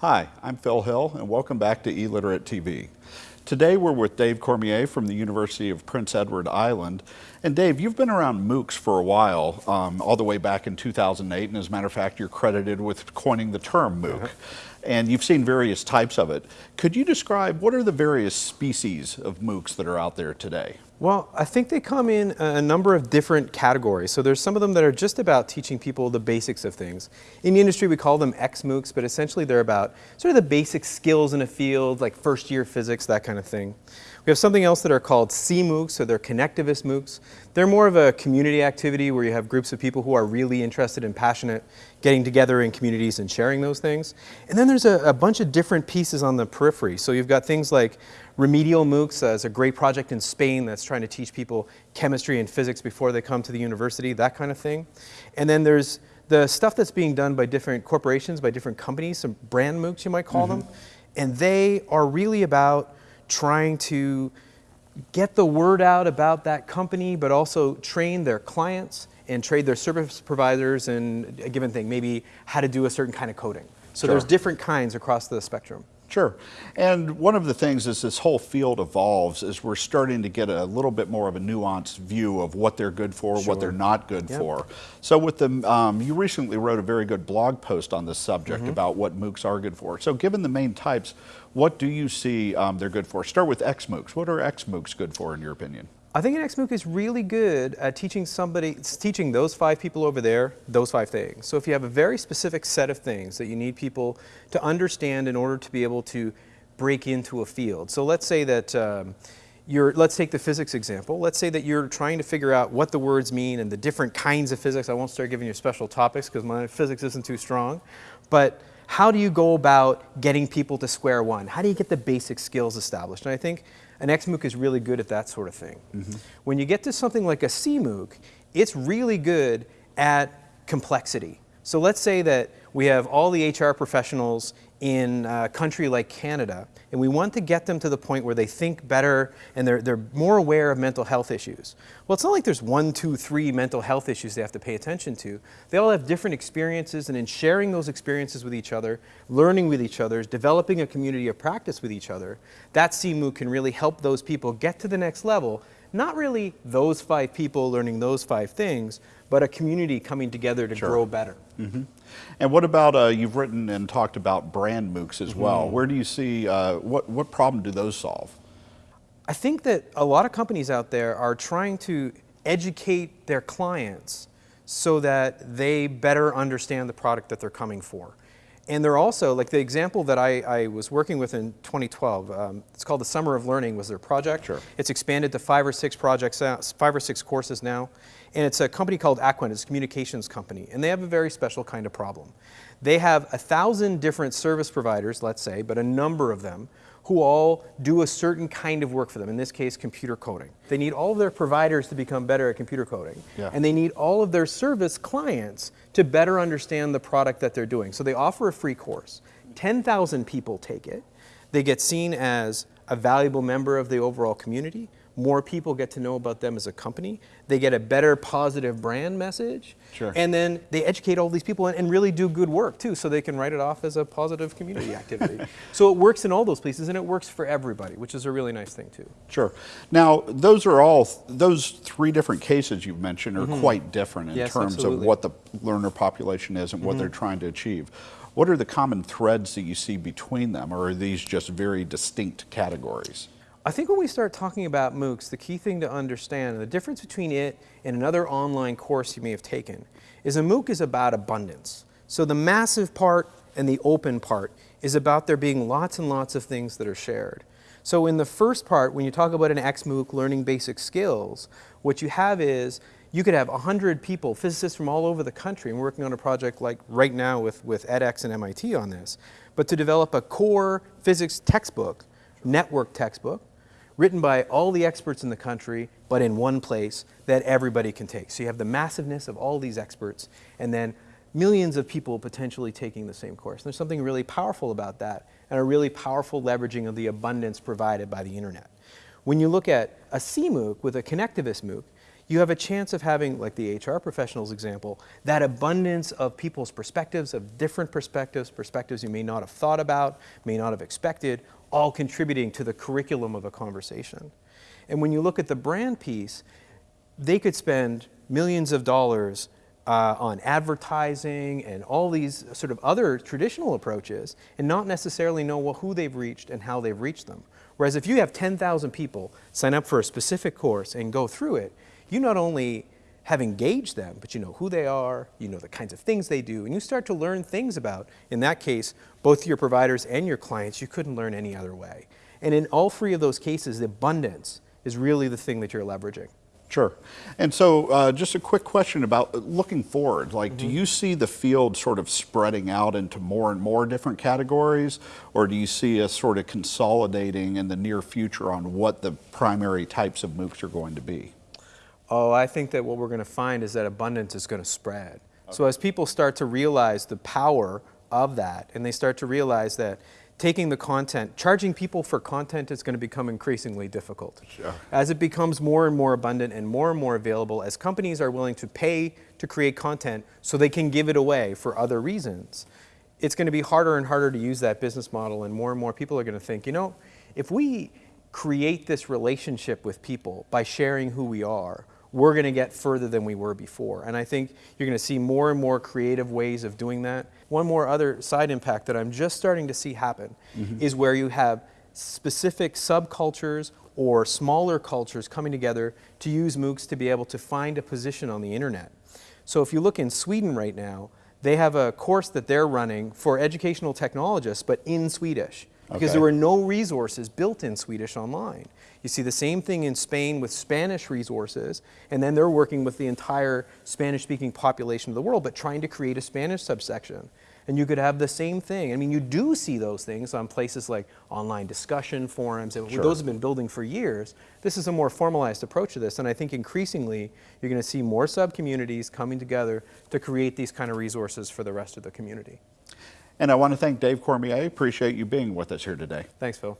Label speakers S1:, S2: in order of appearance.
S1: Hi, I'm Phil Hill, and welcome back to eLiterate TV. Today we're with Dave Cormier from the University of Prince Edward Island. And Dave, you've been around MOOCs for a while, um, all the way back in 2008, and as a matter of fact, you're credited with coining the term MOOC. Uh -huh. And you've seen various types of it. Could you describe what are the various species of MOOCs that are out there today?
S2: Well, I think they come in a number of different categories. So there's some of them that are just about teaching people the basics of things. In the industry, we call them X-MOOCs, but essentially they're about sort of the basic skills in a field, like first year physics, that kind of thing. We have something else that are called C-MOOCs, so they're connectivist MOOCs. They're more of a community activity where you have groups of people who are really interested and passionate getting together in communities and sharing those things. And then there's a, a bunch of different pieces on the periphery. So you've got things like Remedial MOOCs uh, is a great project in Spain that's trying to teach people chemistry and physics before they come to the university, that kind of thing. And then there's the stuff that's being done by different corporations, by different companies, some brand MOOCs you might call mm -hmm. them. And they are really about trying to get the word out about that company, but also train their clients and trade their service providers in a given thing, maybe how to do a certain kind of coding. So sure. there's different kinds across the spectrum.
S1: Sure. And one of the things as this whole field evolves is we're starting to get a little bit more of a nuanced view of what they're good for, sure. what they're not good yep. for. So with the, um, you recently wrote a very good blog post on this subject mm -hmm. about what MOOCs are good for. So given the main types, what do you see um, they're good for? Start with XMOOCs. What are XMOOCs good for in your opinion?
S2: I think an XMOOC is really good at teaching somebody, teaching those five people over there, those five things. So if you have a very specific set of things that you need people to understand in order to be able to break into a field. So let's say that um, you're, let's take the physics example. Let's say that you're trying to figure out what the words mean and the different kinds of physics. I won't start giving you special topics because my physics isn't too strong. But how do you go about getting people to square one? How do you get the basic skills established? And I think an XMOOC is really good at that sort of thing. Mm -hmm. When you get to something like a CMOOC, it's really good at complexity. So let's say that we have all the HR professionals in a country like Canada, and we want to get them to the point where they think better and they're, they're more aware of mental health issues. Well, it's not like there's one, two, three mental health issues they have to pay attention to. They all have different experiences, and in sharing those experiences with each other, learning with each other, developing a community of practice with each other, that CMOOC can really help those people get to the next level not really those five people learning those five things, but a community coming together to sure. grow better. Mm -hmm.
S1: And what about, uh, you've written and talked about brand MOOCs as mm -hmm. well. Where do you see, uh, what, what problem do those solve?
S2: I think that a lot of companies out there are trying to educate their clients so that they better understand the product that they're coming for. And they're also, like the example that I, I was working with in 2012, um, it's called the Summer of Learning was their project.
S1: Sure.
S2: It's expanded to five or six projects, uh, five or six courses now. And it's a company called Aquent, it's a communications company. And they have a very special kind of problem. They have a thousand different service providers, let's say, but a number of them who all do a certain kind of work for them, in this case, computer coding. They need all of their providers to become better at computer coding. Yeah. And they need all of their service clients to better understand the product that they're doing. So they offer a free course. 10,000 people take it. They get seen as a valuable member of the overall community more people get to know about them as a company. They get a better positive brand message.
S1: Sure.
S2: And then they educate all these people and, and really do good work too, so they can write it off as a positive community activity. so it works in all those places and it works for everybody, which is a really nice thing too.
S1: Sure. Now, those are all, those three different cases you've mentioned are mm -hmm. quite different in
S2: yes,
S1: terms
S2: absolutely.
S1: of what the learner population is and what mm -hmm. they're trying to achieve. What are the common threads that you see between them, or are these just very distinct categories?
S2: I think when we start talking about MOOCs, the key thing to understand, the difference between it and another online course you may have taken, is a MOOC is about abundance. So the massive part and the open part is about there being lots and lots of things that are shared. So in the first part, when you talk about an XMOOC learning basic skills, what you have is you could have 100 people, physicists from all over the country, and working on a project like right now with, with edX and MIT on this, but to develop a core physics textbook, network textbook, written by all the experts in the country, but in one place that everybody can take. So you have the massiveness of all these experts, and then millions of people potentially taking the same course. There's something really powerful about that, and a really powerful leveraging of the abundance provided by the internet. When you look at a CMOOC with a connectivist MOOC, you have a chance of having, like the HR professionals example, that abundance of people's perspectives, of different perspectives, perspectives you may not have thought about, may not have expected, all contributing to the curriculum of a conversation. And when you look at the brand piece, they could spend millions of dollars uh, on advertising and all these sort of other traditional approaches and not necessarily know well, who they've reached and how they've reached them. Whereas if you have 10,000 people sign up for a specific course and go through it, you not only have engaged them, but you know who they are, you know the kinds of things they do, and you start to learn things about, in that case, both your providers and your clients you couldn't learn any other way. And in all three of those cases, the abundance is really the thing that you're leveraging.
S1: Sure. And so, uh, just a quick question about looking forward. Like, mm -hmm. do you see the field sort of spreading out into more and more different categories, or do you see us sort of consolidating in the near future on what the primary types of MOOCs are going to be?
S2: Oh, I think that what we're going to find is that abundance is going to spread. Okay. So as people start to realize the power of that, and they start to realize that taking the content, charging people for content is going to become increasingly difficult. Sure. As it becomes more and more abundant and more and more available, as companies are willing to pay to create content so they can give it away for other reasons, it's going to be harder and harder to use that business model and more and more people are going to think, you know, if we create this relationship with people by sharing who we are, we're going to get further than we were before. And I think you're going to see more and more creative ways of doing that. One more other side impact that I'm just starting to see happen mm -hmm. is where you have specific subcultures or smaller cultures coming together to use MOOCs to be able to find a position on the internet. So if you look in Sweden right now, they have a course that they're running for educational technologists, but in Swedish because okay. there were no resources built in Swedish online. You see the same thing in Spain with Spanish resources, and then they're working with the entire Spanish-speaking population of the world, but trying to create a Spanish subsection. And you could have the same thing. I mean, you do see those things on places like online discussion forums, and sure. those have been building for years. This is a more formalized approach to this, and I think increasingly you're going to see more sub-communities coming together to create these kind of resources for the rest of the community.
S1: And I want to thank Dave Cormier. I appreciate you being with us here today.
S2: Thanks, Phil.